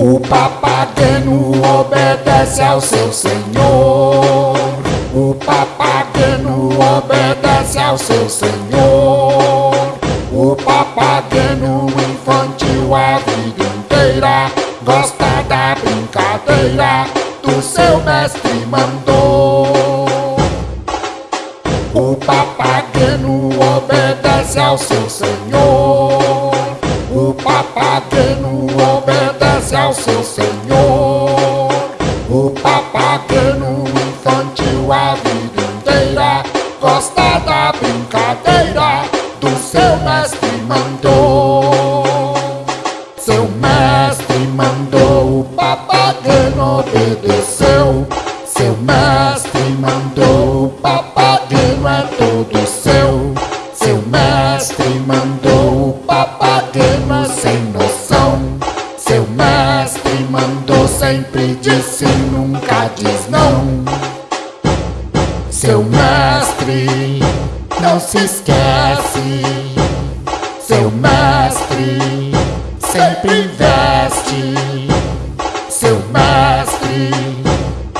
O papageno obedece ao seu senhor. O papageno obedece ao seu senhor. O papageno infantil a vida inteira gosta da brincadeira do seu mestre mandou. O papageno obedece ao seu senhor. O papageno seu senhor. O papageno infantil a vida inteira gosta da brincadeira do seu mestre mandou. Seu mestre mandou, o papageno obedeceu. Seu mestre mestre mandou, sempre disse, nunca diz não. Seu mestre não se esquece. Seu mestre sempre investe. Seu mestre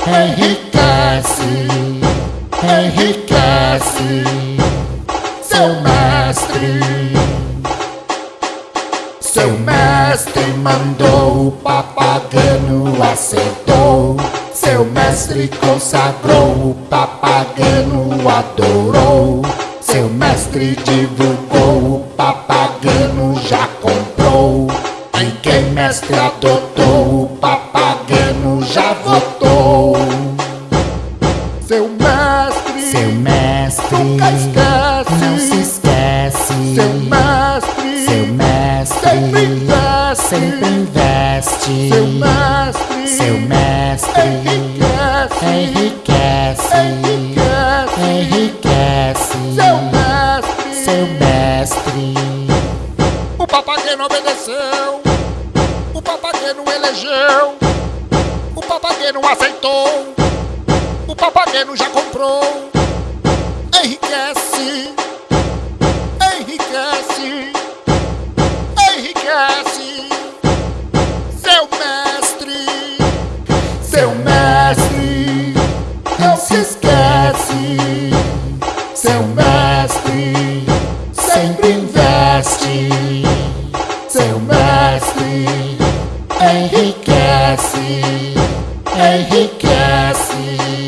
enriquece, enriquece. Seu mestre, seu mestre mandou o papageno adorou. Seu mestre divulgou, o papageno já comprou. Em quem mestre adotou, o papageno já votou. Seu mestre, Seu mestre nunca esquece. não se esquece. Seu mestre, Seu mestre sempre investe. sempre investe. Seu mestre, Enriquece. Seu mestre, Seu mestre o papageno obedeceu. O papageno elegeu. O papageno aceitou. O papageno já comprou. Enriquece. Enriquece. Enriquece. Seu mestre. enriquece.